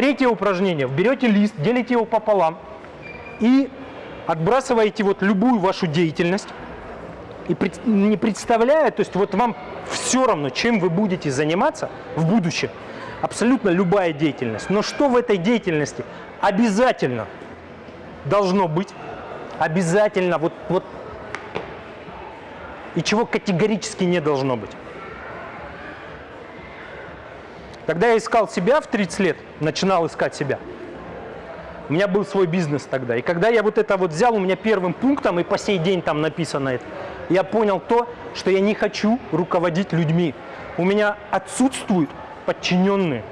Третье упражнение. Берете лист, делите его пополам и отбрасываете вот любую вашу деятельность. И не представляя, то есть вот вам все равно, чем вы будете заниматься в будущем, абсолютно любая деятельность. Но что в этой деятельности обязательно должно быть? Обязательно вот, вот и чего категорически не должно быть. Когда я искал себя в 30 лет, начинал искать себя, у меня был свой бизнес тогда. И когда я вот это вот взял, у меня первым пунктом, и по сей день там написано это, я понял то, что я не хочу руководить людьми. У меня отсутствуют подчиненные.